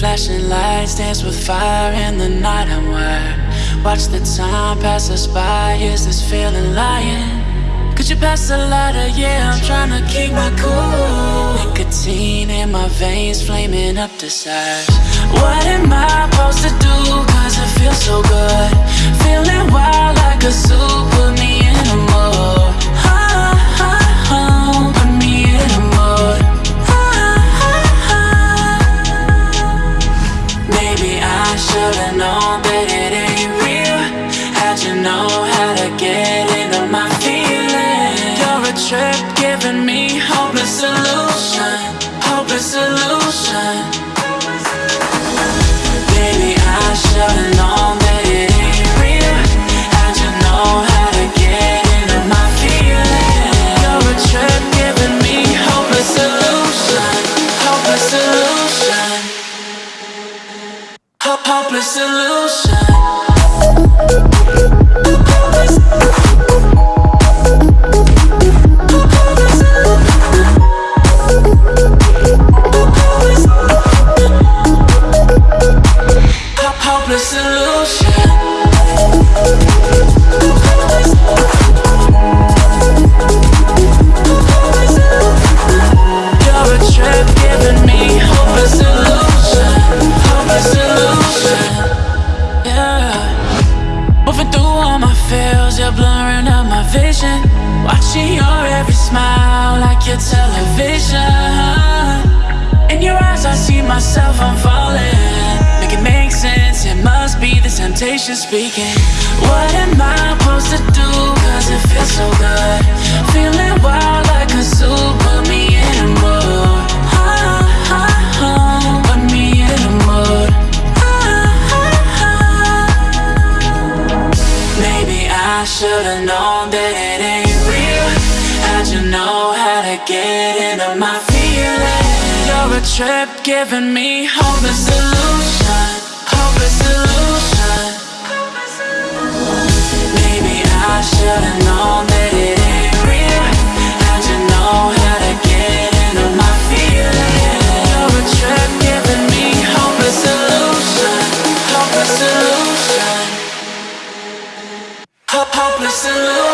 Flashing lights dance with fire in the night I'm wired Watch the time pass us by, is this feeling lying? Could you pass the lighter? Yeah, I'm trying to keep my cool Nicotine in my veins, flaming up desires What am I supposed to do? Cause it feels so good Feeling wild trip giving me hopeless solution Hopeless solution. Baby, I should've known that it ain't real. How'd you know how to get into my feelings? You're a trip giving me hopeless solution Hopeless solution. Ho- Hopeless solution feels, you're blurring out my vision. Watching your every smile like your television. In your eyes I see myself, I'm falling Make it make sense, it must be the temptation speaking. What am I supposed to do, cause it feels so good I should've known that it ain't real. How'd you know how to get into my feelings? You're a trip giving me solution Hopeless solution. Maybe I should've Lord.